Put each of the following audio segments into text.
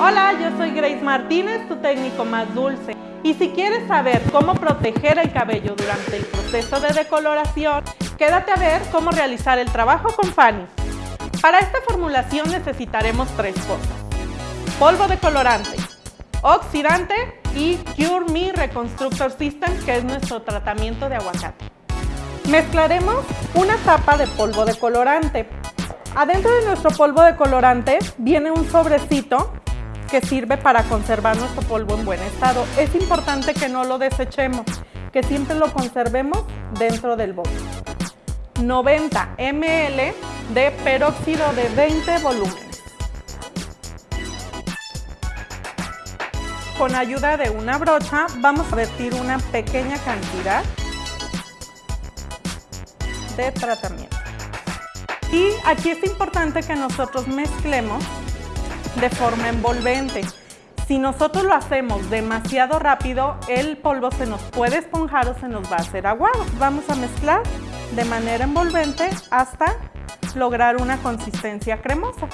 Hola, yo soy Grace Martínez, tu técnico más dulce. Y si quieres saber cómo proteger el cabello durante el proceso de decoloración, quédate a ver cómo realizar el trabajo con Fanny. Para esta formulación necesitaremos tres cosas. Polvo decolorante, oxidante y Cure Me Reconstructor System, que es nuestro tratamiento de aguacate. Mezclaremos una tapa de polvo decolorante. Adentro de nuestro polvo decolorante viene un sobrecito que sirve para conservar nuestro polvo en buen estado. Es importante que no lo desechemos, que siempre lo conservemos dentro del bote. 90 ml de peróxido de 20 volúmenes. Con ayuda de una brocha vamos a vertir una pequeña cantidad de tratamiento. Y aquí es importante que nosotros mezclemos de forma envolvente. Si nosotros lo hacemos demasiado rápido, el polvo se nos puede esponjar o se nos va a hacer aguado. Vamos a mezclar de manera envolvente hasta lograr una consistencia cremosa.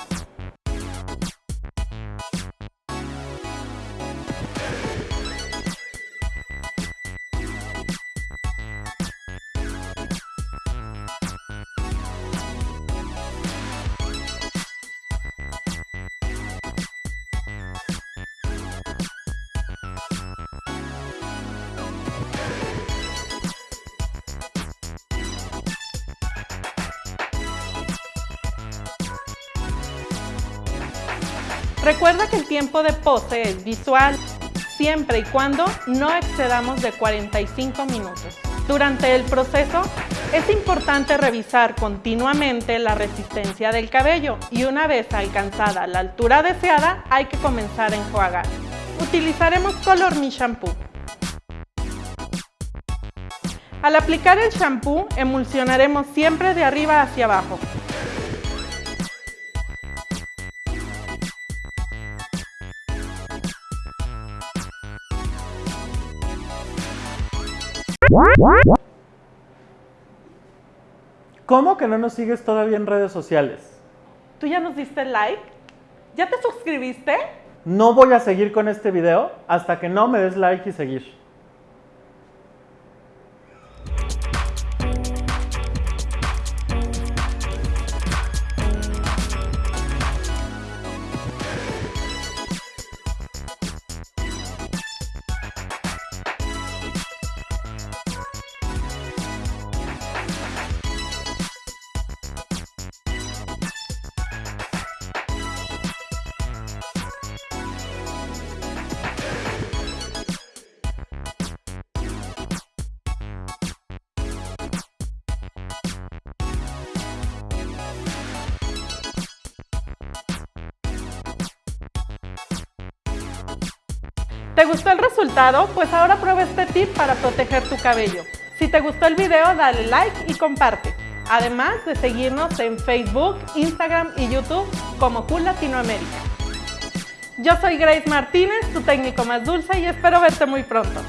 Recuerda que el tiempo de pose es visual, siempre y cuando no excedamos de 45 minutos. Durante el proceso, es importante revisar continuamente la resistencia del cabello y una vez alcanzada la altura deseada, hay que comenzar a enjuagar. Utilizaremos Color Me Shampoo. Al aplicar el shampoo, emulsionaremos siempre de arriba hacia abajo. ¿Cómo que no nos sigues todavía en redes sociales? ¿Tú ya nos diste like? ¿Ya te suscribiste? No voy a seguir con este video hasta que no me des like y seguir. ¿Te gustó el resultado? Pues ahora prueba este tip para proteger tu cabello. Si te gustó el video, dale like y comparte. Además de seguirnos en Facebook, Instagram y YouTube como Cool Latinoamérica. Yo soy Grace Martínez, tu técnico más dulce y espero verte muy pronto.